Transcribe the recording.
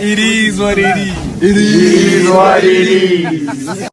It is what it is. It is what it is.